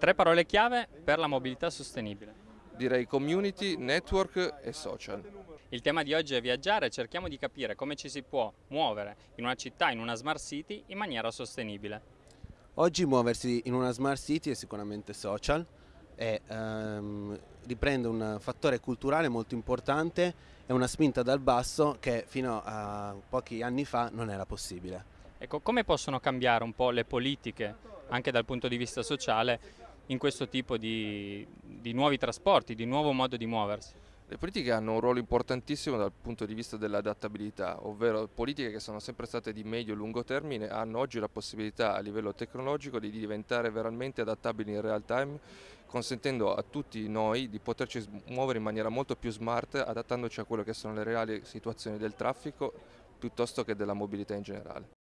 Tre parole chiave per la mobilità sostenibile. Direi community, network e social. Il tema di oggi è viaggiare e cerchiamo di capire come ci si può muovere in una città, in una smart city, in maniera sostenibile. Oggi muoversi in una smart city è sicuramente social e ehm, riprende un fattore culturale molto importante e una spinta dal basso che fino a pochi anni fa non era possibile. Ecco, come possono cambiare un po' le politiche, anche dal punto di vista sociale, in questo tipo di, di nuovi trasporti, di nuovo modo di muoversi? Le politiche hanno un ruolo importantissimo dal punto di vista dell'adattabilità, ovvero politiche che sono sempre state di medio e lungo termine hanno oggi la possibilità a livello tecnologico di diventare veramente adattabili in real time, consentendo a tutti noi di poterci muovere in maniera molto più smart, adattandoci a quelle che sono le reali situazioni del traffico piuttosto che della mobilità in generale.